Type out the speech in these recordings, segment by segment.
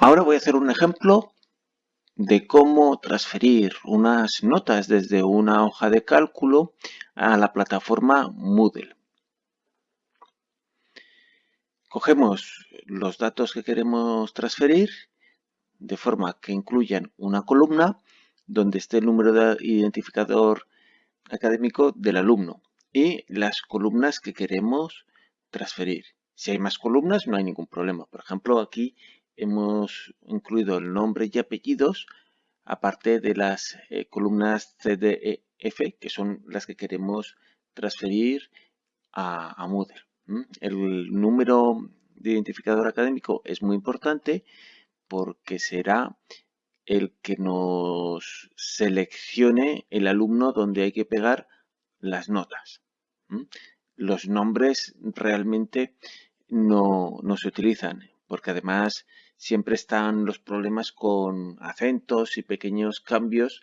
Ahora voy a hacer un ejemplo de cómo transferir unas notas desde una hoja de cálculo a la plataforma Moodle. Cogemos los datos que queremos transferir de forma que incluyan una columna donde esté el número de identificador académico del alumno y las columnas que queremos transferir. Si hay más columnas no hay ningún problema. Por ejemplo, aquí hemos incluido el nombre y apellidos aparte de las eh, columnas CDEF que son las que queremos transferir a, Moodle. El número de identificador académico es muy importante porque será el que nos seleccione el alumno donde hay que pegar las notas. Los nombres realmente no, no se utilizan porque además siempre están los problemas con acentos y pequeños cambios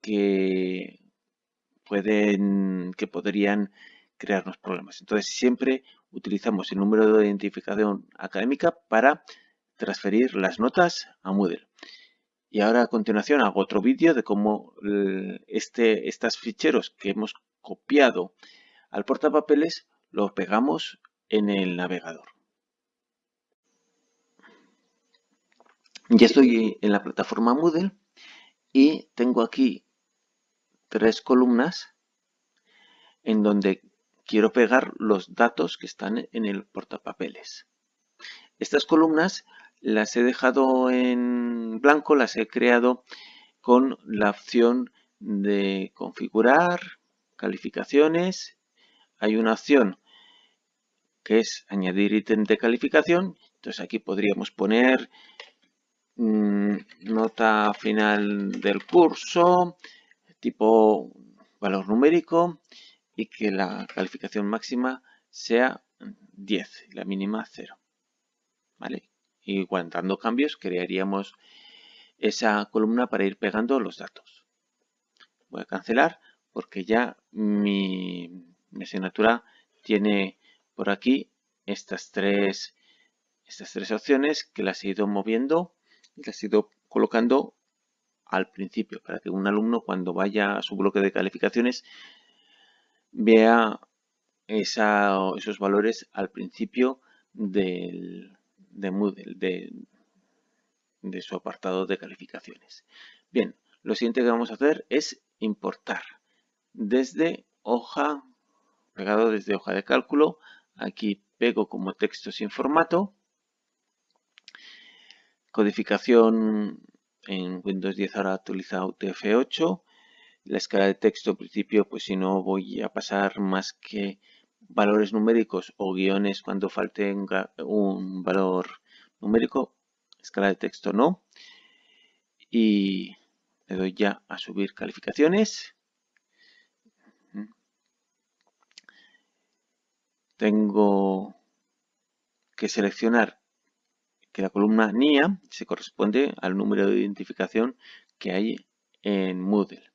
que pueden, que podrían crearnos problemas. Entonces siempre utilizamos el número de identificación académica para transferir las notas a Moodle. Y ahora a continuación hago otro vídeo de cómo este, estos ficheros que hemos copiado al portapapeles los pegamos en el navegador. Ya estoy en la plataforma Moodle y tengo aquí tres columnas en donde quiero pegar los datos que están en el portapapeles. Estas columnas las he dejado en blanco, las he creado con la opción de configurar, calificaciones. Hay una opción que es añadir ítem de calificación. Entonces aquí podríamos poner Mm, nota final del curso, tipo valor numérico y que la calificación máxima sea 10, la mínima 0. ¿Vale? Y dando cambios crearíamos esa columna para ir pegando los datos. Voy a cancelar porque ya mi, mi asignatura tiene por aquí estas tres, estas tres opciones que las he ido moviendo y las he ido colocando al principio para que un alumno cuando vaya a su bloque de calificaciones vea esos valores al principio del, de Moodle, de, de su apartado de calificaciones. Bien, lo siguiente que vamos a hacer es importar desde hoja, pegado desde hoja de cálculo, aquí pego como texto sin formato Codificación en Windows 10 ahora utiliza UTF-8. La escala de texto, en principio, pues si no voy a pasar más que valores numéricos o guiones cuando falte un valor numérico. Escala de texto no. Y le doy ya a subir calificaciones. Tengo que seleccionar que la columna NIA se corresponde al número de identificación que hay en Moodle.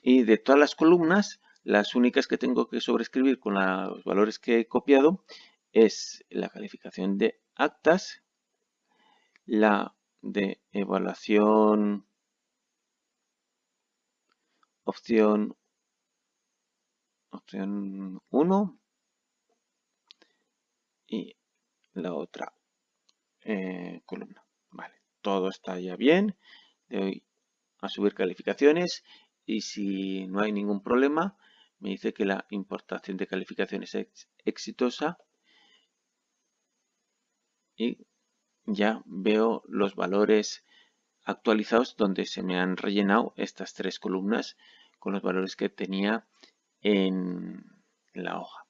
Y de todas las columnas, las únicas que tengo que sobreescribir con los valores que he copiado es la calificación de actas, la de evaluación opción opción 1 y la otra eh, columna. Vale, todo está ya bien. Le doy a subir calificaciones y si no hay ningún problema, me dice que la importación de calificaciones es exitosa y ya veo los valores actualizados donde se me han rellenado estas tres columnas con los valores que tenía en la hoja.